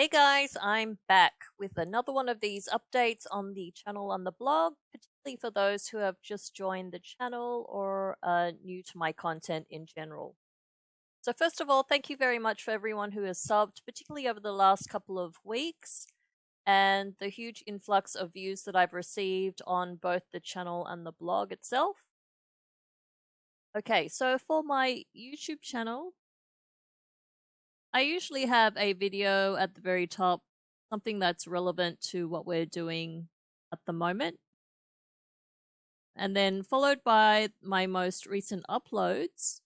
Hey guys, I'm back with another one of these updates on the channel and the blog, particularly for those who have just joined the channel or are new to my content in general. So first of all, thank you very much for everyone who has subbed, particularly over the last couple of weeks, and the huge influx of views that I've received on both the channel and the blog itself. Okay, so for my YouTube channel, I usually have a video at the very top, something that's relevant to what we're doing at the moment. And then followed by my most recent uploads.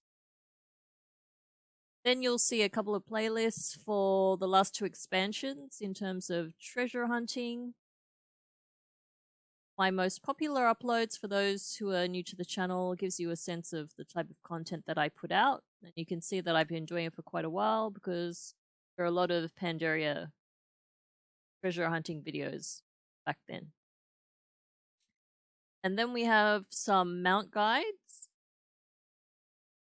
Then you'll see a couple of playlists for the last two expansions in terms of treasure hunting, my most popular uploads for those who are new to the channel gives you a sense of the type of content that I put out. And you can see that I've been doing it for quite a while because there are a lot of Pandaria treasure hunting videos back then. And then we have some mount guides,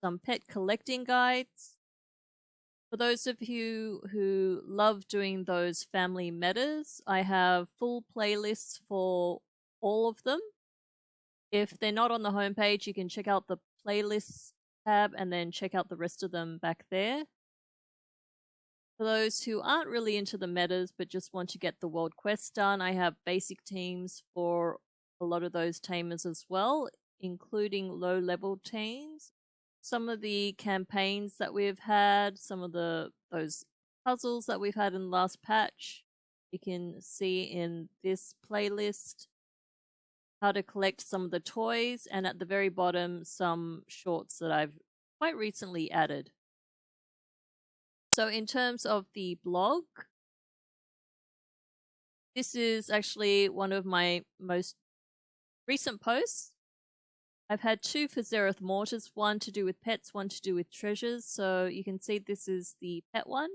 some pet collecting guides. For those of you who love doing those family metas, I have full playlists for all of them. If they're not on the homepage, you can check out the playlists tab and then check out the rest of them back there. For those who aren't really into the metas but just want to get the world quests done, I have basic teams for a lot of those tamers as well, including low level teams. Some of the campaigns that we've had, some of the those puzzles that we've had in the last patch, you can see in this playlist how to collect some of the toys, and at the very bottom, some shorts that I've quite recently added. So in terms of the blog, this is actually one of my most recent posts. I've had two for Zereth Mortis, one to do with pets, one to do with treasures. So you can see this is the pet one.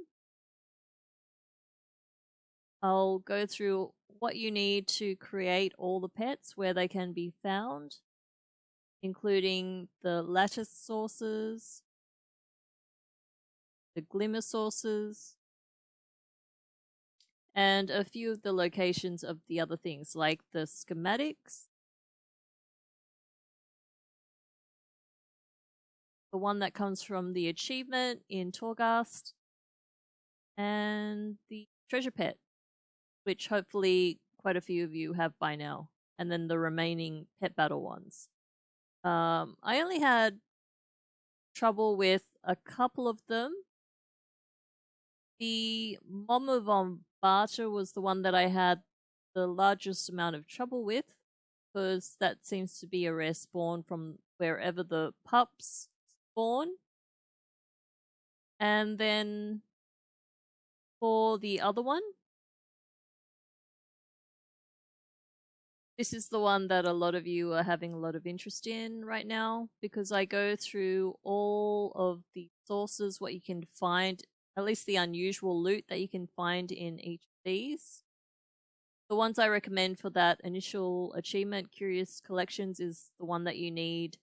I'll go through what you need to create all the pets, where they can be found, including the lattice sources, the glimmer sources, and a few of the locations of the other things, like the schematics, the one that comes from the achievement in Torghast, and the treasure pet which hopefully quite a few of you have by now, and then the remaining pet battle ones. Um, I only had trouble with a couple of them. The Mama von Barter was the one that I had the largest amount of trouble with, because that seems to be a rare spawn from wherever the pups spawn. And then for the other one, This is the one that a lot of you are having a lot of interest in right now because I go through all of the sources, what you can find, at least the unusual loot that you can find in each of these. The ones I recommend for that initial achievement, Curious Collections, is the one that you need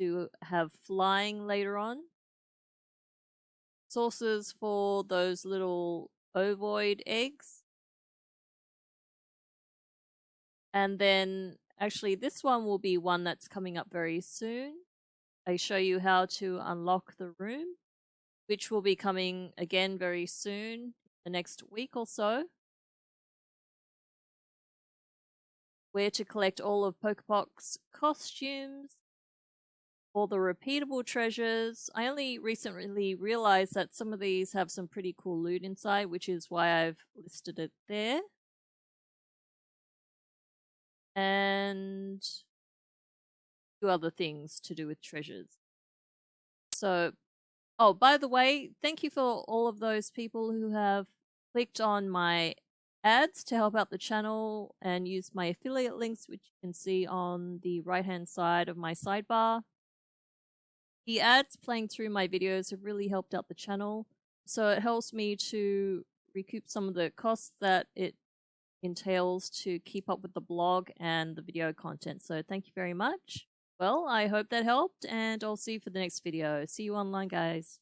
to have flying later on. Sources for those little ovoid eggs And then actually this one will be one that's coming up very soon. I show you how to unlock the room, which will be coming again very soon, the next week or so. Where to collect all of Pocopoc's costumes, all the repeatable treasures. I only recently realized that some of these have some pretty cool loot inside, which is why I've listed it there and two other things to do with treasures. So, oh, by the way, thank you for all of those people who have clicked on my ads to help out the channel and use my affiliate links, which you can see on the right hand side of my sidebar. The ads playing through my videos have really helped out the channel, so it helps me to recoup some of the costs that it entails to keep up with the blog and the video content. So thank you very much. Well, I hope that helped and I'll see you for the next video. See you online, guys.